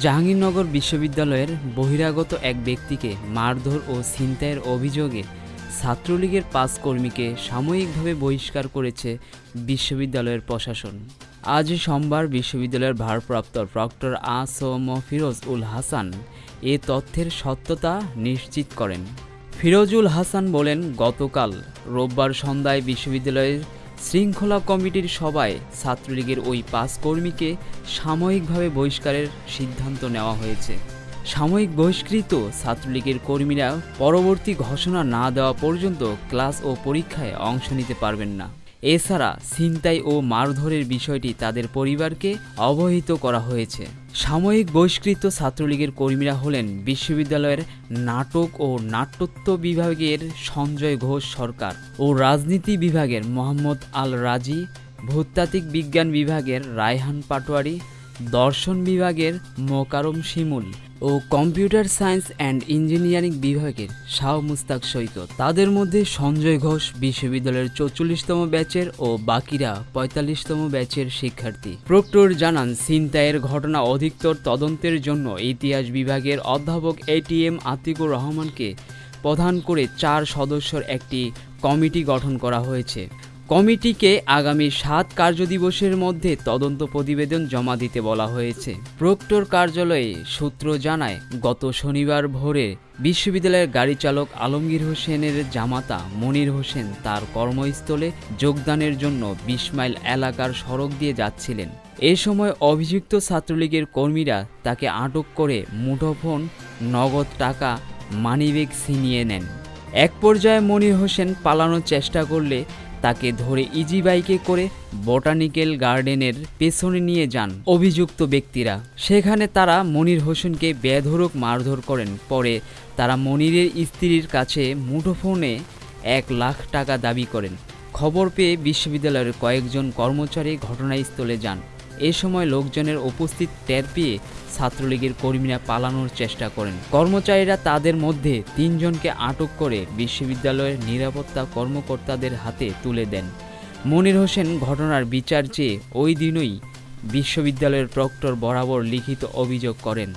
জাহাঙ্গীরনগর বিশ্ববিদ্যালয়ের বহিরাগত এক ব্যক্তিকে মারধর ও ছিনতাইয়ের অভিযোগে ছাত্রলীগের পাঁচ কর্মীকে সাময়িকভাবে বহিষ্কার করেছে বিশ্ববিদ্যালয়ের প্রশাসন। আজ সোমবার বিশ্ববিদ্যালয়ের ভারপ্রাপ্ত প্রক্টর আ সম ফিরোজ উল হাসান এ তথ্যের সত্যতা নিশ্চিত করেন। ফিরোজুল হাসান বলেন, গতকাল রোববার সন্ধ্যায় বিশ্ববিদ্যালয়ের শৃঙ্খলা কমিটির সভায় ছাত্রলীগের ওই পাঁচ কর্মীকে সাময়িকভাবে বহিষ্কারের সিদ্ধান্ত নেওয়া হয়েছে। সাময়িক বহিষ্কৃত ছাত্রলীগের কর্মীরা পরবর্তী ঘোষণা না দেওয়া পর্যন্ত ক্লাস ও পরীক্ষায় অংশ নিতে পারবেন না। এছাড়া ছিনতাই ও মারধরের বিষয়টি তাদের পরিবারকে অবহিত করা হয়েছে। সাময়িক বহিষ্কৃত ছাত্রলীগের কর্মীরা হলেন বিশ্ববিদ্যালয়ের নাটক ও নাট্যত্ব বিভাগের সঞ্জয় ঘোষ সরকার ও রাজনীতি বিভাগের মোহাম্মদ আল রাজি, ভূতাত্ত্বিক বিজ্ঞান বিভাগের রায়হান পাটোয়ারি, দর্শন বিভাগের মোকারম শিমুল। ও কম্পিউটার সায়েন্স অ্যান্ড ইঞ্জিনিয়ারিং বিভাগের শাহ মুস্তাক সৈকত। তাদের মধ্যে সঞ্জয় ঘোষ বিশ্ববিদ্যালয়ের চৌচল্লিশতম ব্যাচের ও বাকিরা পঁয়তাল্লিশতম ব্যাচের শিক্ষার্থী। প্রক্টর জানান ছিনতাইয়ের ঘটনা অধিকতর তদন্তের জন্য ইতিহাস বিভাগের অধ্যাপক এটিএম আতিকুর রহমানকে প্রধান করে চার সদস্যর একটি কমিটি গঠন করা হয়েছে। কমিটিকে আগামী সাত কার্যদিবসের মধ্যে তদন্ত প্রতিবেদন জমা দিতে বলা হয়েছে। প্রক্টর কার্যালয়ে সূত্র জানায়, গত শনিবার ভোরে বিশ্ববিদ্যালয়ের গাড়ি চালক আলমগীর হোসেনের জামাতা মনির হোসেন তার কর্মস্থলে যোগদানের জন্য বিশ মাইল এলাকার সড়ক দিয়ে যাচ্ছিলেন। এ সময় অভিযুক্ত ছাত্রলীগের কর্মীরা তাকে আটক করে মুঠোফোন নগদ টাকা মানিব্যাগ ছিনিয়ে নেন। এক পর্যায়ে মনির হোসেন পালানোর চেষ্টা করলে তাকে ধরে ইজি বাইকে করে বটানিক্যাল গার্ডেনের পেছনে নিয়ে যান অভিযুক্ত ব্যক্তিরা। সেখানে তারা মনির হোসেনকে বেধরক মারধর করেন। পরে তারা মনিরের স্ত্রীর কাছে মুঠোফোনে এক লাখ টাকা দাবি করেন। খবর পেয়ে বিশ্ববিদ্যালয়ের কয়েকজন কর্মচারী ঘটনাস্থলে যান। এ সময় লোকজনের উপস্থিত টের পেয়ে ছাত্রলীগের কর্মীরা পালানোর চেষ্টা করেন। কর্মচারীরা তাদের মধ্যে তিনজনকে আটক করে বিশ্ববিদ্যালয়ের নিরাপত্তা কর্মকর্তাদের হাতে তুলে দেন। মনির হোসেন ঘটনার বিচার চেয়ে ওই দিনই বিশ্ববিদ্যালয়ের প্রক্টর বরাবর লিখিত অভিযোগ করেন।